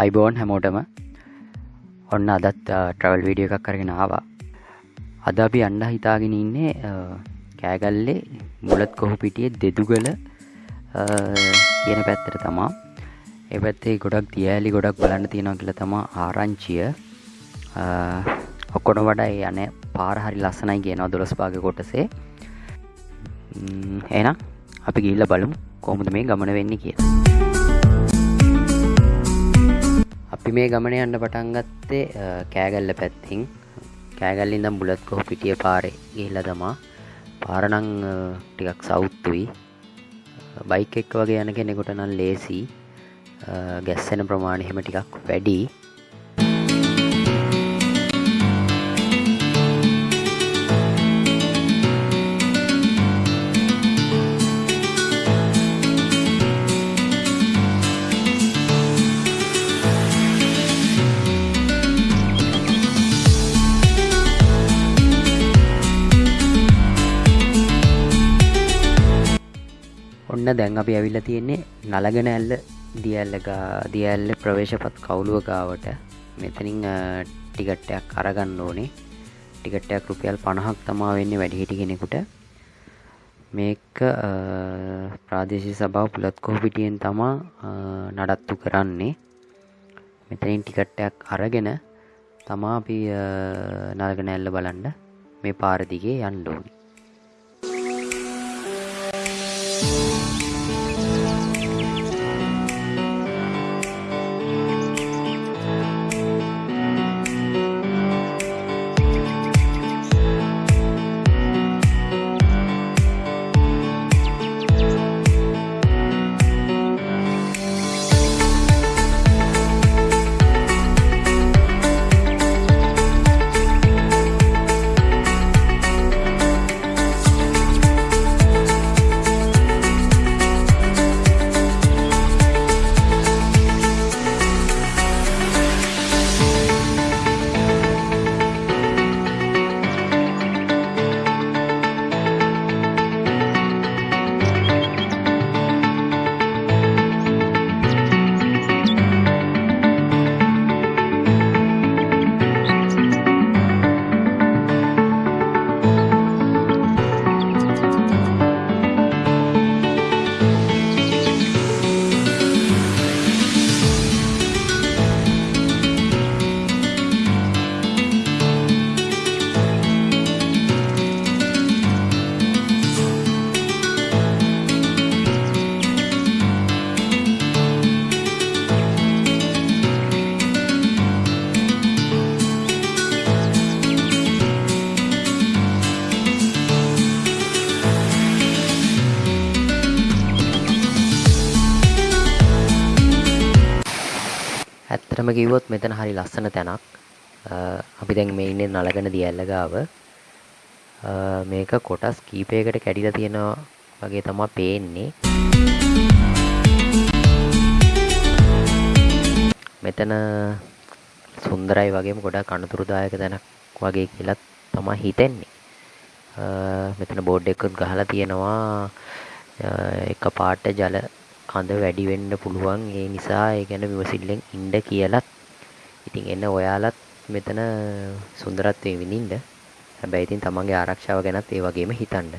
අයිබෝන් හැමෝටම ඔන්න අදත් ට්‍රවල් වීඩිය එකක් කරගෙන ආවා. අද අපි අන්ඩ හිතාගෙන ඉන්නේ කෑගල්ලේ මුලත් කොහු පිටිය දෙදුගල කියන පැත්තර තමා. එපැත්තේ ගොඩක් දියෑලි ගොඩක් බලන්න තියෙනවා කියල තමා ආරංචිය. ඔක්කොට වඩා යන පාරහරි ලස්සනයි කියනවා දොළස් පාග කොටසේ. එනම් අපි ගිල්ල බලමු කොමුද මේ ගමන වෙන්න කියලා. අපි මේ ගමන යන්න පටන්ගත්තේ කෑගල්ල පැත්තිං කෑගල්ලින්දම් බුලත් කොහ පිටිය පාරේ ගිහිල්ල තමා. පාරනං ටිකක් සෞත්තුයි බයික් එක් වගේ යන කෙනෙකුට නම් ලේසි ගැස්සෙන ප්‍රමාණ එහෙම ටිකක් වැඩි ඔන්න දැන් අපි ඇවිල්ල තියෙන්නේ නලගෙන ඇල්ල දියල්ලක දියල්ල ප්‍රවේශපත් කවුලුව ගාවට. මෙතනින් ටිකට්ටයක් අරගන්න ඕනේ. ටිකට්ටයක් රුපියල් පණහක් තමා වෙන්නේ වැඩිහිටි කෙනෙකුට. මේක ප්‍රාදේශි සභාව පුළත්කෝ පිටියෙන් තමා නඩත්තු කරන්නේ. මෙතනින් ටිකට්ටයක් අරගෙන තමා අපි නල්ගෙන ඇල්ල බලන්න මේ පාරදිගේ යන්න ඕනි. ඇත්තටම කිව්වොත් මෙතන හරි ලස්සන තැනක්. අපි දැන් මේ ඉන්නේ නලගන දියැල්ල ගාව. මේක කොටස් කීපයකට කැඩිලා තියෙනවා වගේ තමයි පේන්නේ. මෙතන සුන්දරයි වගේම ගොඩක් අනතුරුදායක තැනක් වගේ කියලා තමයි හිතෙන්නේ. මෙතන බෝඩ් එකකුත් ගහලා තියෙනවා. එක පාට ජල කඳ වැඩි වෙන්න පුළුවන්. ඒ නිසා ඒ ගැන විමසිල්ලෙන් ඉන්න කියලත් ඉතින් එන්න ඔයාලත් මෙතන සුන්දරත්වය විඳින්න. හැබැයි ඉතින් තමන්ගේ ආරක්ෂාව ගැනත් ඒ වගේම හිතන්න.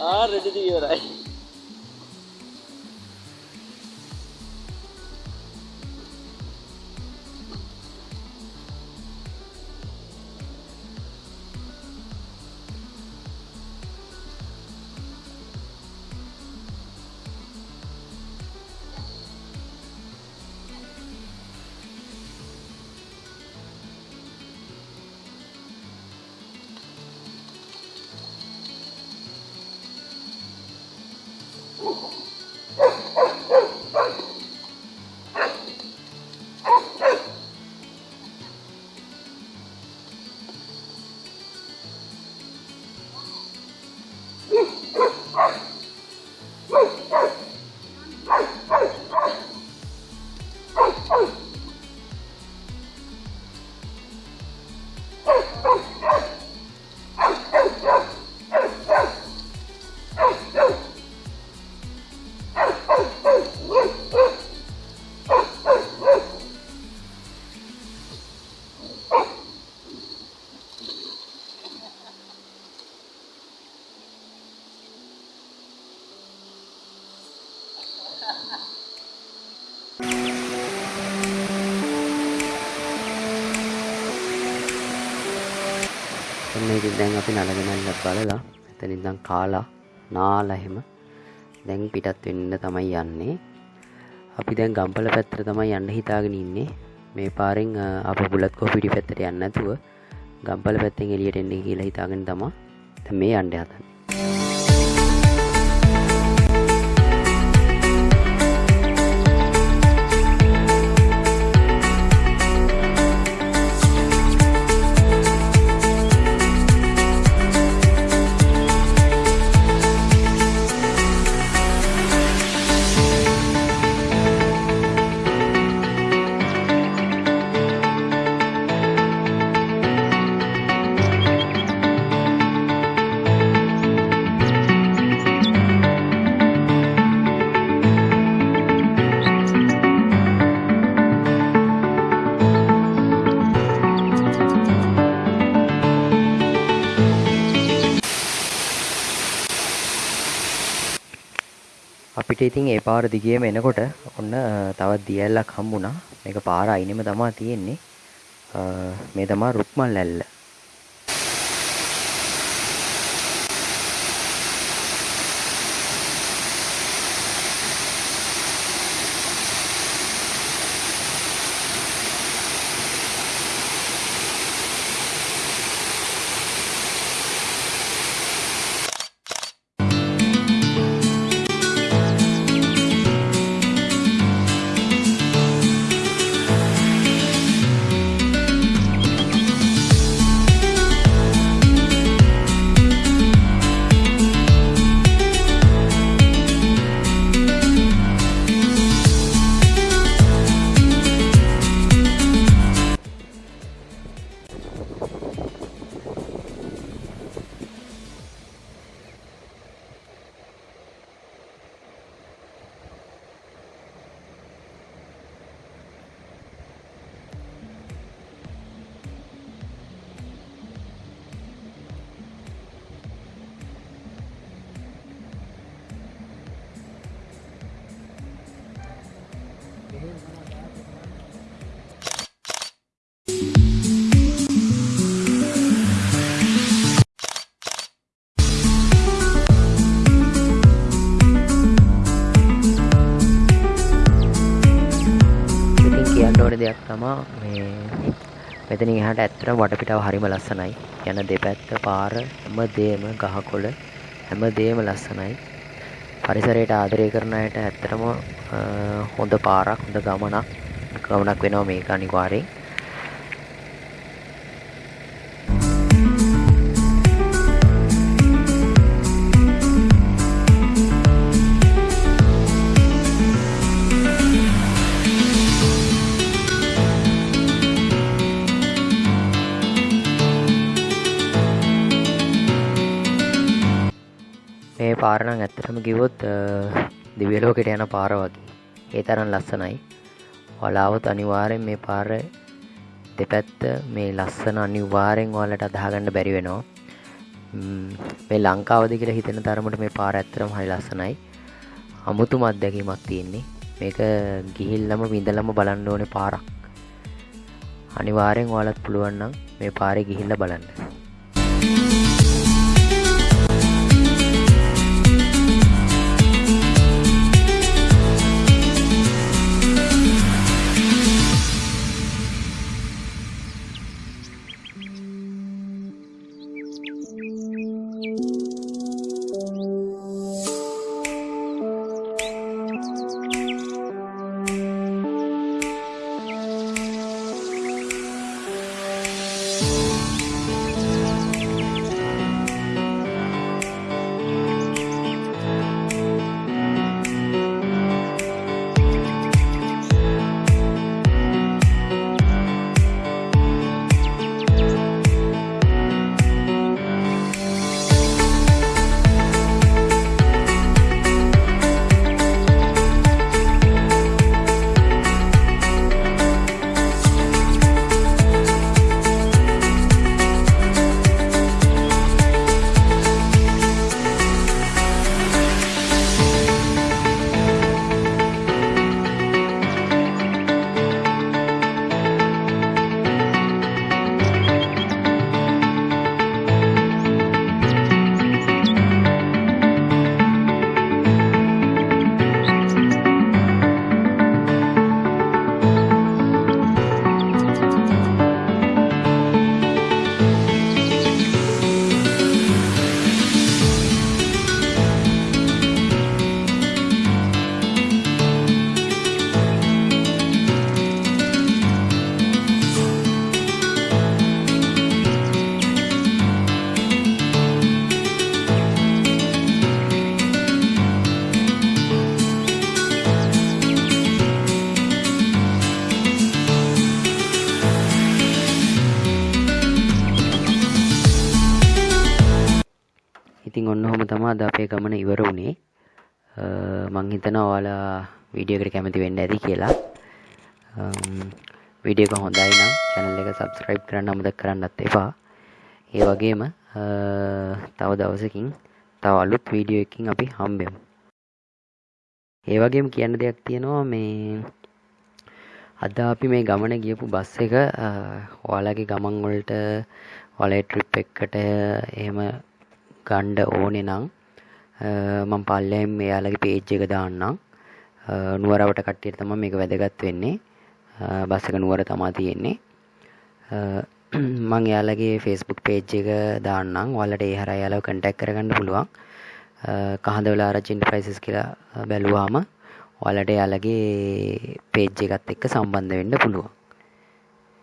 Ah, ready to eat, right? ඉතින් දැන් අපි නලගෙනල්ල බලලා එතන ඉඳන් කාලා නාලා එහෙම දැන් පිටත් වෙන්න තමයි යන්නේ. අපි දැන් ගම්පල පැත්තට තමයි යන්න හිතාගෙන ඉන්නේ. මේ පාරෙන් අ, අප බුලත් කෝ පිටි පැත්තට යන්න නැතුව ගම්පල පැත්තෙන් එළියට එන්නේ කියලා හිතාගෙන තමා. දැන් මේ යන්න හදන්නේ ඉතින් ඒ පාර දිගේම එනකොට ඔන්න අ, තවත් දියැල්ලක් හම්බුණා. මේක පාර අයිනෙම තමා තියෙන්නේ. අ, මේ තමා රුක්මල් ඇල්ල ඕන දෙයක් තමා මේ මෙතන එහාට ඇත්තටම වටපිටාව හරිම ලස්සනයි. යන දෙපැත්ත පාර හැම දේම ගහකොළ හැම දේම ලස්සනයි. පරිසරයට ආදරය කරන අයට ඇත්තටම අ, හොඳ පාරක් හොඳ ගමනක් ගමනක් වෙනවා මේක අනිවාර්යෙන්. මේ පාර නම් ඇත්තටම කිව්වොත් අ, දිව්‍ය ලෝකෙට යන පාර වගේ ඒ තරම් ලස්සනයි. ඔයාලා આવොත් අනිවාර්යෙන් මේ පාර දෙපැත්ත මේ ලස්සන අනිවාර්යෙන් ඔයාලට අදාහගන්න බැරි වෙනවා. මේ ලංකාවද කියලා හිතෙන තරමට මේ පාර ඇත්තරම හරි ලස්සනයි. අමුතුම අත්දැකීමක් තියෙන්නේ. මේක ගිහිල්ලම විඳලම බලන්න ඕනේ පාරක්. අනිවාරයෙන් ඔයාලත් පුළුවන්නම් මේ පාරෙ ගිහිල්ල බලන්න. ඉතින් ගමන ඉවර වුණේ. මං හිතනවා ඔයාලා වීඩියෝ එකට කැමති වෙන්න ඇති කියලා. වීඩියෝ එක හොඳයි නම් channel එක subscribe කරන්න අමතක කරන්නත් එපා. ඒ වගේම තව දවසකින් තව අලුත් වීඩියෝ එකකින් අපි හම්බෙමු. ඒ වගේම කියන්න දෙයක් තියෙනවා මේ අද අපි මේ ගමන ගියපු බස් එක ඔයාලගේ ගමන් වලට ඔයාලගේ ට්‍රිප් එකකට එහෙම ගණ්ඩ ඕනෙ නං මං පල්ලෙම් එයාලගේ පේජ් එක දාන්නම්. නුවරවට කට්ටියට තම මේක වැදගත් වෙන්නේ. බස්සක නුවර තමා තියෙන්නේ. මං එයාලගේ ෆෙස්බුක් පේජ් එක දාන්නම්. වලට ඒ හර යාලව කටැක් කරගන්න පුළුවන්. කහඳ වෙලා රචින්ට ප්‍රයිසස් කියලා බැලුවාම ඔයාලට යාලගේ පේජ් එකත් එක්ක සම්බන්ධ වෙන්න පුළුවන්.